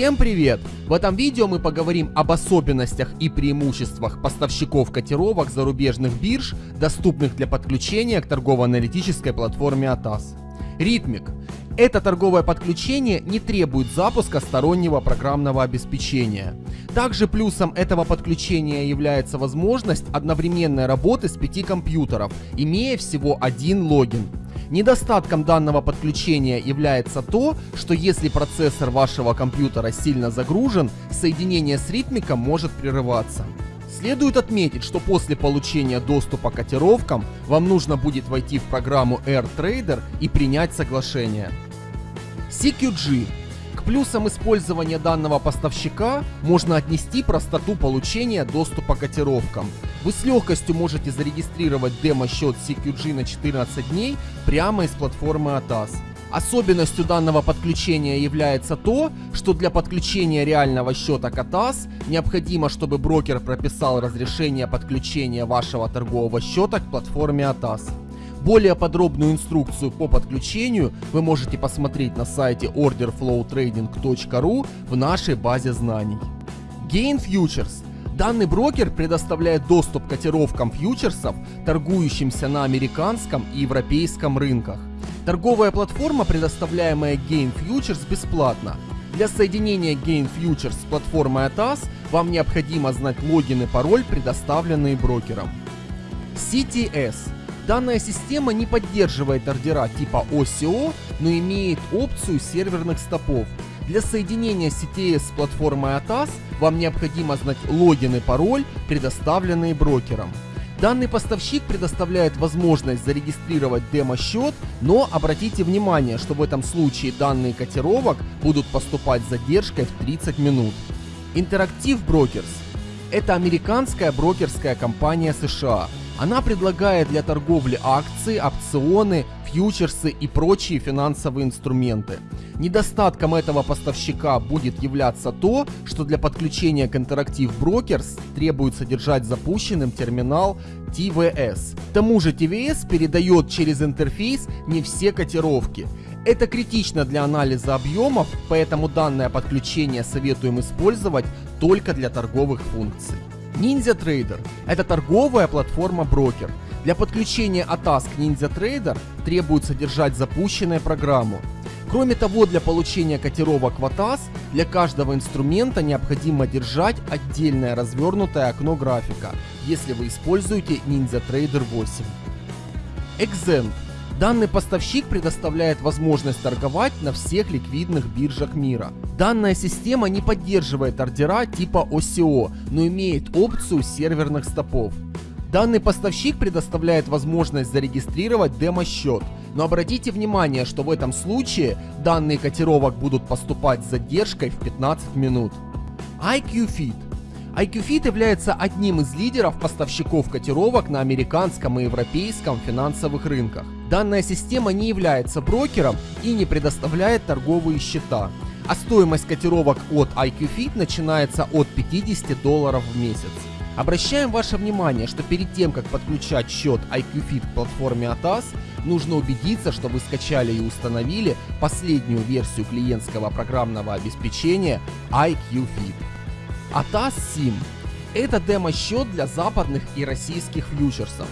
Всем привет! В этом видео мы поговорим об особенностях и преимуществах поставщиков котировок зарубежных бирж, доступных для подключения к торгово-аналитической платформе ATAS. Ритмик. Это торговое подключение не требует запуска стороннего программного обеспечения. Также плюсом этого подключения является возможность одновременной работы с пяти компьютеров, имея всего один логин. Недостатком данного подключения является то, что если процессор вашего компьютера сильно загружен, соединение с ритмиком может прерываться. Следует отметить, что после получения доступа к котировкам вам нужно будет войти в программу AirTrader и принять соглашение. CQG к плюсам использования данного поставщика можно отнести простоту получения доступа к котировкам. Вы с легкостью можете зарегистрировать демо-счет CQG на 14 дней прямо из платформы ATAS. Особенностью данного подключения является то, что для подключения реального счета ATAS необходимо, чтобы брокер прописал разрешение подключения вашего торгового счета к платформе ATAS. Более подробную инструкцию по подключению вы можете посмотреть на сайте orderflowtrading.ru в нашей базе знаний. Gain Futures Данный брокер предоставляет доступ к котировкам фьючерсов, торгующимся на американском и европейском рынках. Торговая платформа, предоставляемая Gain Futures, бесплатна. Для соединения Gain Futures с платформой ATAS вам необходимо знать логин и пароль, предоставленные брокером. CTS Данная система не поддерживает ордера типа OCO, но имеет опцию серверных стопов. Для соединения CTS с платформой ATAS вам необходимо знать логин и пароль, предоставленные брокером. Данный поставщик предоставляет возможность зарегистрировать демо-счет, но обратите внимание, что в этом случае данные котировок будут поступать с задержкой в 30 минут. Interactive Brokers – это американская брокерская компания США, она предлагает для торговли акции, опционы, фьючерсы и прочие финансовые инструменты. Недостатком этого поставщика будет являться то, что для подключения к Interactive Brokers требуется держать запущенным терминал TVS. К тому же TVS передает через интерфейс не все котировки. Это критично для анализа объемов, поэтому данное подключение советуем использовать только для торговых функций. NinjaTrader – это торговая платформа-брокер. Для подключения ATAS к NinjaTrader требуется держать запущенную программу. Кроме того, для получения котировок в ATAS для каждого инструмента необходимо держать отдельное развернутое окно графика, если вы используете NinjaTrader 8. Exent Данный поставщик предоставляет возможность торговать на всех ликвидных биржах мира. Данная система не поддерживает ордера типа OCO, но имеет опцию серверных стопов. Данный поставщик предоставляет возможность зарегистрировать демо-счет, но обратите внимание, что в этом случае данные котировок будут поступать с задержкой в 15 минут. IQFit IQFit является одним из лидеров поставщиков котировок на американском и европейском финансовых рынках. Данная система не является брокером и не предоставляет торговые счета, а стоимость котировок от IQFit начинается от 50 долларов в месяц. Обращаем ваше внимание, что перед тем, как подключать счет IQFit к платформе ATAS, нужно убедиться, что вы скачали и установили последнюю версию клиентского программного обеспечения IQFit. ATAS SIM – это демо-счет для западных и российских фьючерсов,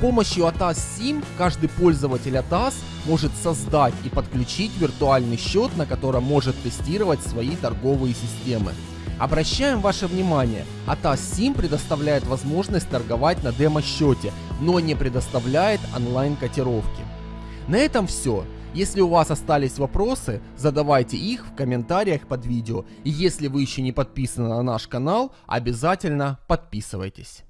помощью ATAS SIM каждый пользователь ATAS может создать и подключить виртуальный счет, на котором может тестировать свои торговые системы. Обращаем ваше внимание, ATAS SIM предоставляет возможность торговать на демо-счете, но не предоставляет онлайн-котировки. На этом все. Если у вас остались вопросы, задавайте их в комментариях под видео. И если вы еще не подписаны на наш канал, обязательно подписывайтесь.